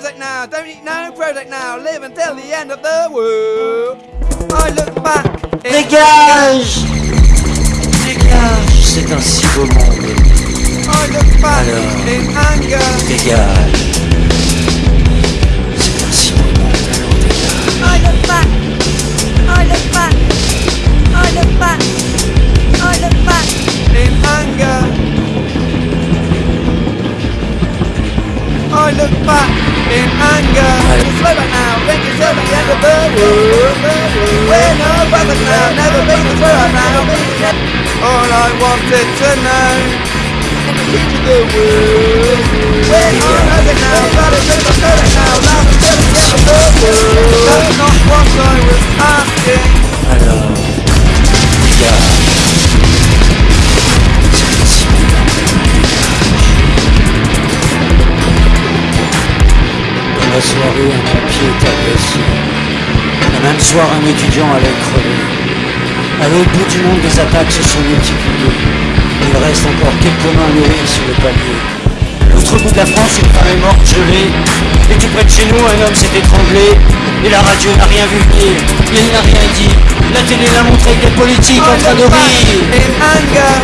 Prozac now, don't eat no Prozac now, live until the end of the world. I look back. Dégage Dégage C'est un si beau monde. I look back Alors. in anger. Dégage world. We're no brother now, never been the through now. All I wanted to know. Into the world. We're on over now, gotta move on to it now. Laugh until the end of the world. That's not what I was asking. Alors, dégage C'est un si beau monde. Dans la soirée, même soir, un étudiant allait crever. À l'autre bout du monde, des attaques se sont multipliées. Il reste encore quelques mains nourries sur le palier. L'autre bout de la France, une femme est morte gelée. Et tout près de chez nous, un homme s'est étranglé. Et la radio n'a rien vu venir. Il n'a rien dit. La télé l'a montré avec des politiques en train de rire. in anger.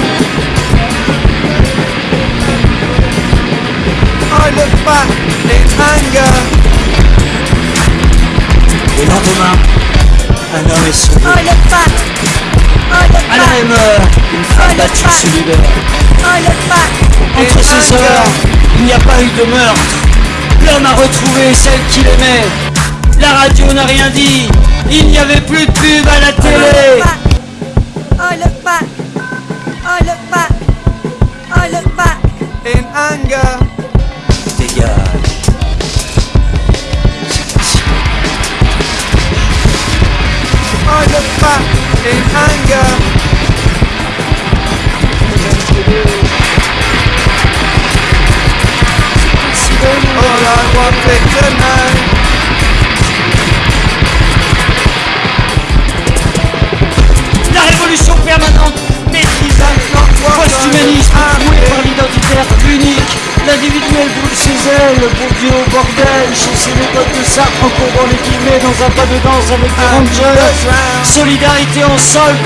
I look back in anger. Le lendemain, un homme est sauvé. Back. I look À la même heure, une femme battue se libère. I look back. Entre ces heures, il n'y a pas eu de meurtre. L'homme a retrouvé celle qu'il aimait. La radio n'a rien dit. Il n'y avait plus de pub I look back in anger. All I wanted to know. La révolution permanente, post-humanisme, ailes, bon Dieu au bordel, chez ses méthodes de Sartre en courbant les guillemets dans un pas de danse avec des rangers. Solidarité en solde,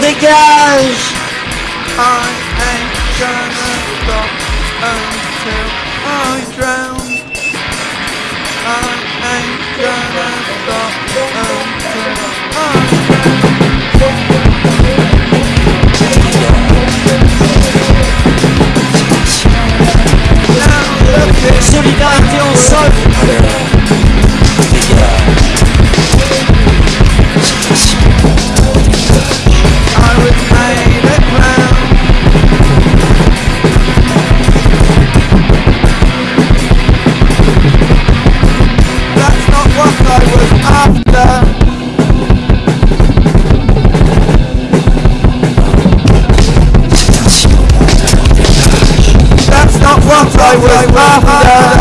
dégage I ain't gonna stop until I drown. I ain't gonna I was after. That's not what I was after.